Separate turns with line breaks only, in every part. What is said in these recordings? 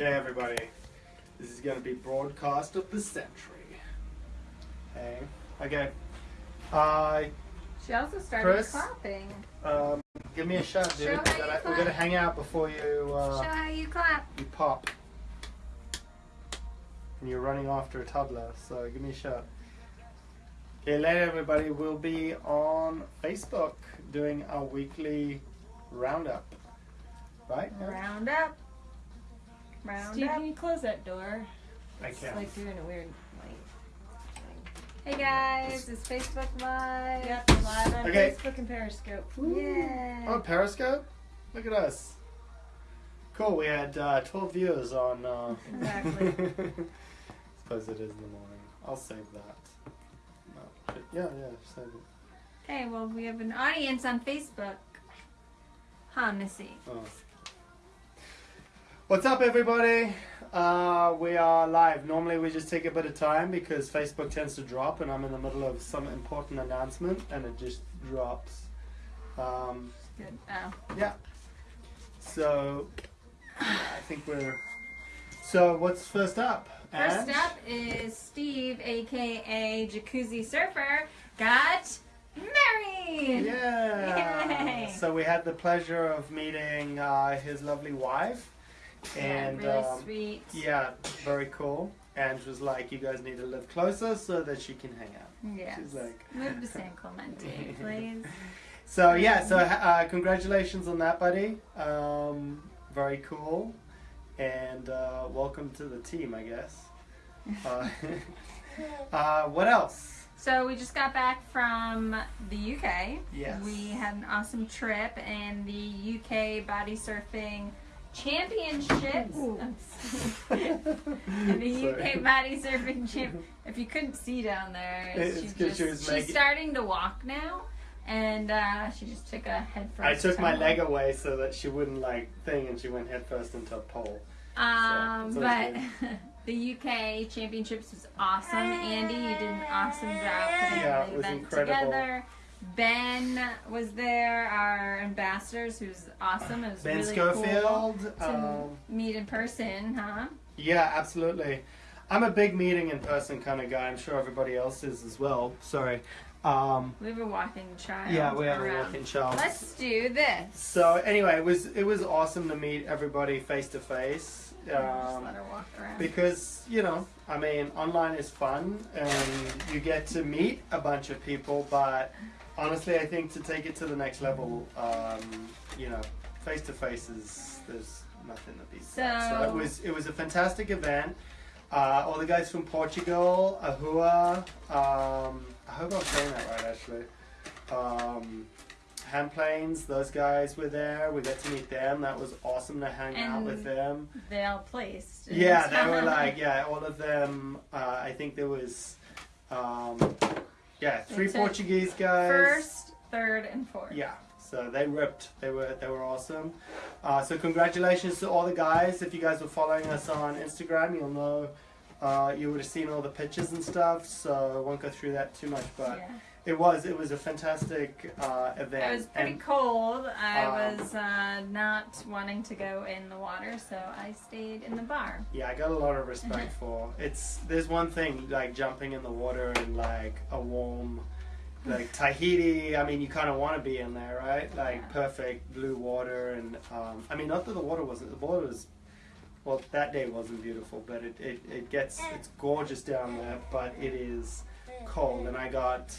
Okay, everybody. This is going to be broadcast of the century. Okay. Okay. Uh,
She also started
Chris?
clapping.
um, give me a shot, dude.
Show how you
gotta, we're gonna hang out before you
Show
uh,
how you clap.
you pop. And you're running after a toddler, so give me a shot. Okay, later, everybody. We'll be on Facebook doing our weekly roundup. Right?
Round up. Round
Steve,
up.
can you close that door?
I
It's
can.
like you're in a weird like
Hey guys, it's Facebook Live.
thing. Yep, live on
Okay.
Facebook and Periscope.
Yeah.
Oh, Periscope? Look at us. Cool, we had uh, 12 viewers on. Uh...
Exactly.
Suppose it is in the morning. I'll save that. No, but yeah, yeah, save it.
Hey, well, we have an audience on Facebook. Huh, Missy?
Oh. What's up, everybody? Uh, we are live. Normally, we just take a bit of time because Facebook tends to drop, and I'm in the middle of some important announcement, and it just drops. Um,
Good. Oh.
Yeah. So I think we're. So what's first up?
First
Ange?
up is Steve, aka Jacuzzi Surfer, got married.
Yeah.
Yay.
So we had the pleasure of meeting uh, his lovely wife, and
really
um,
sweet.
yeah, very cool. And was like, "You guys need to live closer so that she can hang out."
Yes.
She's like-
Move to San Clemente, please.
So yeah, so uh, congratulations on that, buddy. Um, very cool, and uh, welcome to the team, I guess. Uh, uh, what else?
So we just got back from the UK.
Yes.
We had an awesome trip and the UK body surfing championships.
Ooh.
and the
Sorry.
UK body surfing champ. If you couldn't see down there,
It's
she
'cause
just,
she was
she's
making-
starting to walk now, and uh, she just took a head first.
I took my leg away so that she wouldn't like thing, and she went headfirst into a pole.
Um,
So,
but the UK championships was awesome. Andy, you did an awesome job putting
Yeah, it
the
was
event
incredible.
together. Ben was there, our ambassadors, who's awesome. It was
Ben
really cool
Schofield.
to
Um,
meet in person, huh?
yeah, absolutely. I'm a big meeting in person kind of guy. I'm sure everybody else is as well. Sorry. Um,
We have a walking child.
yeah, we have a
around.
walking child.
Let's do this.
So anyway, it was it was awesome to meet everybody face to face. Um,
let her walk around.
because you know, I mean, online is fun and you get to meet a bunch of people, but honestly, I think to take it to the next level, um, you know, face to face is there's nothing that beats that. So
So-
it was it was a fantastic event. Uh, all the guys from Portugal, Ahua. Um, I hope I'm saying that right, actually. Um, hand planes, those guys were there. We got to meet them. That was awesome to hang out with them.
They all placed.
Yeah, they were like, yeah, all of them. Uh, I think there was, um, yeah, three Portuguese guys.
First, third, and fourth.
Yeah, so they ripped. They were they were awesome. Uh, so congratulations to all the guys. If you guys were following us on Instagram, you'll know. Uh, you would have seen all the pictures and stuff, so I won't go through that too much. But
Yeah.
It was it was a fantastic uh, event.
It was pretty
and
cold. I
Um,
was uh, not wanting to go in the water, so I stayed in the bar.
Yeah, I got a lot of respect for. It's there's one thing like jumping in the water in like a warm, like Tahiti. I mean, you kind of want to be in there, right? Like
Yeah.
perfect blue water, and um, I mean, not that the water wasn't. The water was, well, that day wasn't beautiful, but it it, it gets it's gorgeous down there, but it is cold, and I got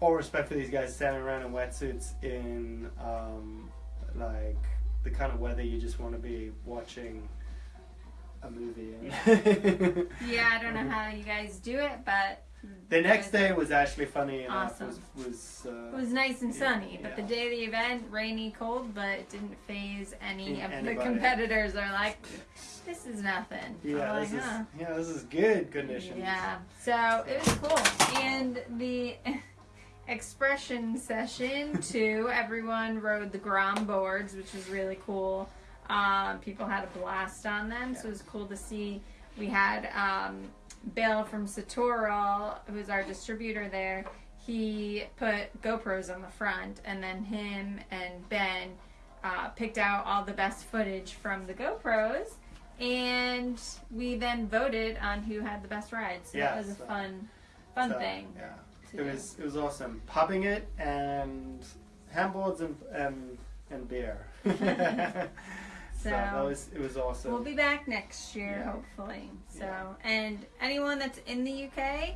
all respect for these guys standing around in wetsuits in um, like the kind of weather you just want to be watching a movie. In.
Yeah, I don't know how you guys do it, but
the next day was actually funny enough.
Awesome.
Was was, uh,
was nice and
Yeah,
sunny. But
yeah.
the day of the event, rainy, cold, but it didn't faze any of the competitors. Are like, this is nothing.
yeah,
I'm
this
like,
is
huh.
yeah, this is good conditions.
Yeah, so it was cool. And the expression session too, everyone rode the Grom boards, which was really cool. Um, people had a blast on them, so it was cool to see. We had um, Bill from Satoral, who's our distributor there. He put GoPros on the front, and then him and Ben uh, picked out all the best footage from the GoPros and we then voted on who had the best ride. So that was a
uh,
fun, fun
So,
thing.
Yeah. It was it was awesome. Pubbing it and handboards and and, and beer. so,
So-
that was it was awesome.
We'll be back next year,
Yeah.
hopefully. So,
Yeah.
and anyone that's in the UK,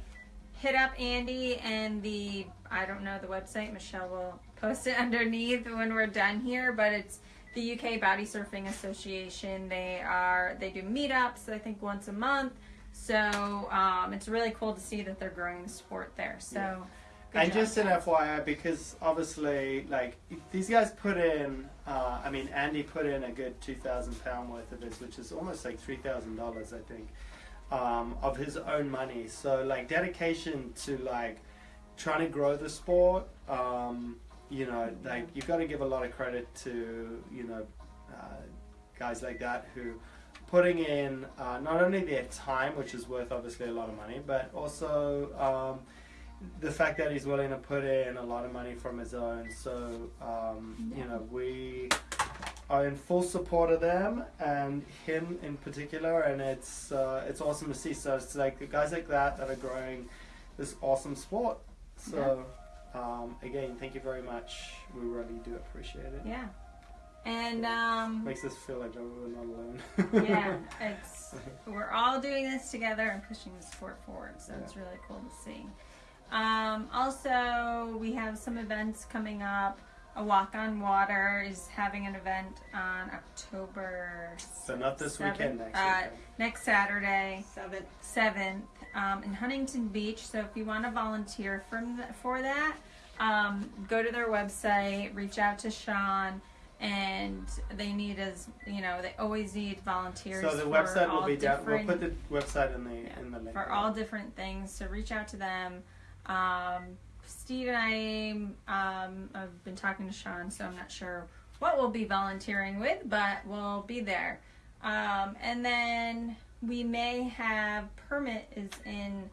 hit up Andy and the I don't know the website. Michelle will post it underneath when we're done here. But it's the UK Body Surfing Association. They are they do meetups. I think once a month. So um, it's really cool to see that they're growing the sport there. So.
Yeah.
good
and
job,
just an. FYI, because obviously, like these guys put in, uh, I mean, Andy put in a good two thousand pound worth of his, which is almost like three thousand dollars, I think, um, of his own money. So like dedication to like trying to grow the sport. Um, you know, like you've got to give a lot of credit to you know uh, guys like that who putting in uh, not only their time, which is worth obviously a lot of money, but also um, the fact that he's willing to put in a lot of money from his own. So um, you know we are in full support of them and him in particular, and it's uh, it's awesome to see. So it's like guys like that that are growing this awesome sport. So. Um, again, thank you very much. We really do appreciate it.
Yeah. And um,
Makes us feel like we're not alone.
yeah, it's we're all doing this together and pushing the sport forward. So it's really cool to see. Um, also, we have some events coming up. A Walk on Water is having an event on October
So not this
seventh-
weekend, next
uh,
weekend.
next Saturday,
Seventh.
seventh, um, in Huntington Beach. So if you want to volunteer from the, for that, um, go to their website, reach out to Sean, and they need as you know they always need volunteers.
So the
for
website will be down. We'll put the website in the
Yeah,
in the link.
for all different things. So reach out to them. Um, Steve and I um, have been talking to Sean, so I'm not sure what we'll be volunteering with, but we'll be there. Um, and then we may have permit is in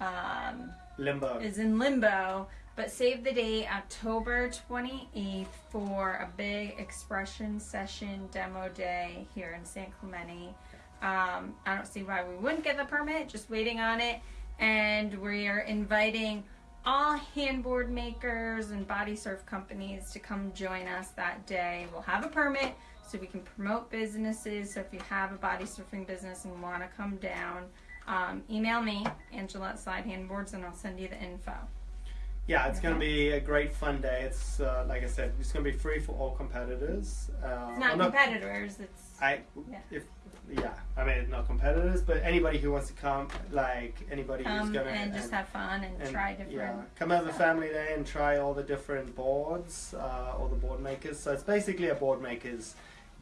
um,
limbo.
is in limbo, but save the date October 28th for a big expression session demo day here in San Clemente. Um, I don't see why we wouldn't get the permit, just waiting on it. And we are inviting all handboard makers and body surf companies to come join us that day. We'll have a permit so we can promote businesses. So if you have a body surfing business and want to come down, um, email me, Angela at Slide Handboards, and I'll send you the info.
Yeah, it's going to be a great fun day. It's uh, like I said, it's going to be free for all competitors. Uh,
It's not competitors. It's
I
Yeah.
if yeah, I mean not competitors, but anybody who wants to come, like anybody who's
come
going to
and just have fun and, try different.
Yeah, come have a family day and try all the different boards, uh, all the board makers. So it's basically a board makers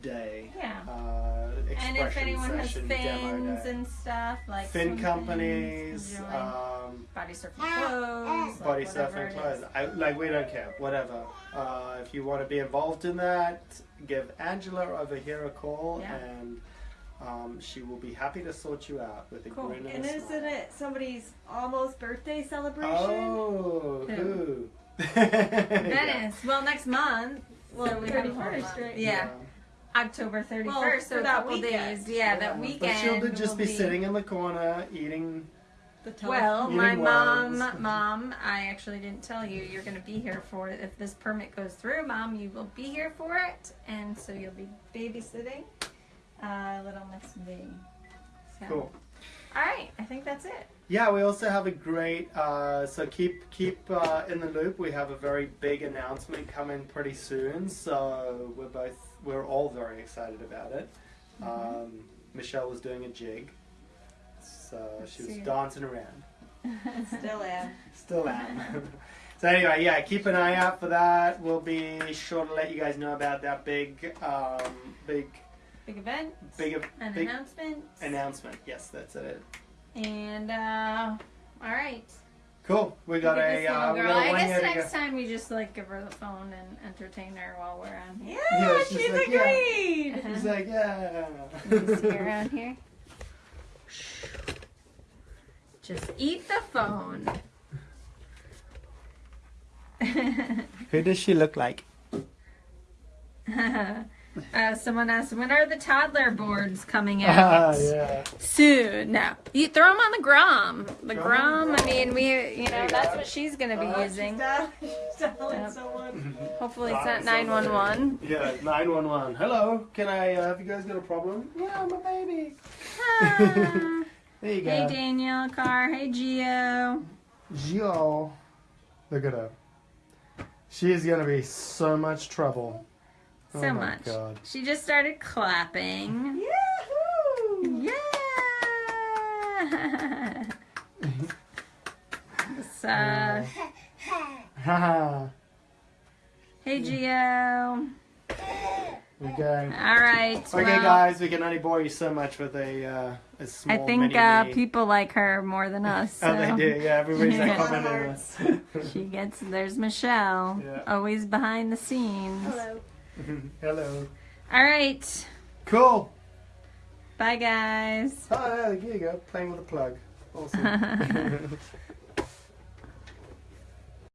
day.
Yeah.
Uh,
And if
expression
anyone has
session, demo
fins and stuff like
fin
swim
companies, um,
body surfing clothes,
body
whatever
surfing clothes. I, like we don't care, whatever. Uh, if you want to be involved in that, give Angela over here a call,
Yeah.
and um, she will be happy to sort you out with a
Cool.
grin and,
And
a
isn't
smile.
it somebody's almost birthday celebration?
Oh,
Who?
who?
Venice. Well, next month.
Well,
we have a
31st,
month.
right?
Yeah. October 31st.
Well,
so
for
a
that
couple
weekend.
days. Yeah, that weekend.
But she'll be- just
will
be, sitting in the corner eating.
The tele-
Well,
Eating
my mom, mom, I actually didn't tell you you're going to be here for it. If this permit goes through, mom, you will be here for it, and so you'll be babysitting uh, little Miss V. So.
Cool.
All right, I think that's it.
Yeah, we also have a great. Uh, so keep keep uh, in the loop. We have a very big announcement coming pretty soon. So we're both we're all very excited about it.
Mm-hmm.
Um, Michelle was doing a jig, so she was dancing around.
Still am.
Still am. so anyway, yeah, keep an eye out for that. We'll be sure to let you guys know about that big um, big
Big event,
big
an
big
announcement,
announcement. Yes, that's it.
And uh, all right.
Cool. We got
Look
a uh, we
girl.
got a
I guess
year to
next time we just like give her the phone and entertain her while we're on here.
Yeah,
Yeah, she's
she's,
like, yeah.
agreed.
Uh-huh.
He's like, yeah.
Can you see around here? Just eat the phone.
Who does she look like?
Uh, someone asked, when are the toddler boards coming
Ah,
out?
yeah.
Soon. No. You throw them on the Grom. The
Throw 'em
Grom,
on
I mean, we, you know,
you
that's what she's going to be
Uh,
using.
She's telling
Yep.
someone.
Hopefully it's not 911.
Yeah, 911. Hello, can I, uh, have you guys got a problem? Yeah, I'm a baby.
Ah.
There you go.
hey, Daniel, Car. Hey, Gio.
Gio. Look at her. She is gonna be so much trouble.
So
oh
much.
God.
She just started clapping.
Yahoo!
Yeah. so,
Haha.
hey, Geo.
we go.
All right.
Okay,
well,
guys, we can only bore you so much with a, uh, a
I
small
think
mini
uh,
me.
people like her more than us. So.
Oh, they do. Yeah, everybody's like
Yeah.
commenting on us.
She gets there's Michelle,
Yeah.
always behind the scenes.
Hello.
Hello.
All right,
Cool.
bye guys.
Oh, yeah, here you go. Playing with a plug. Awesome.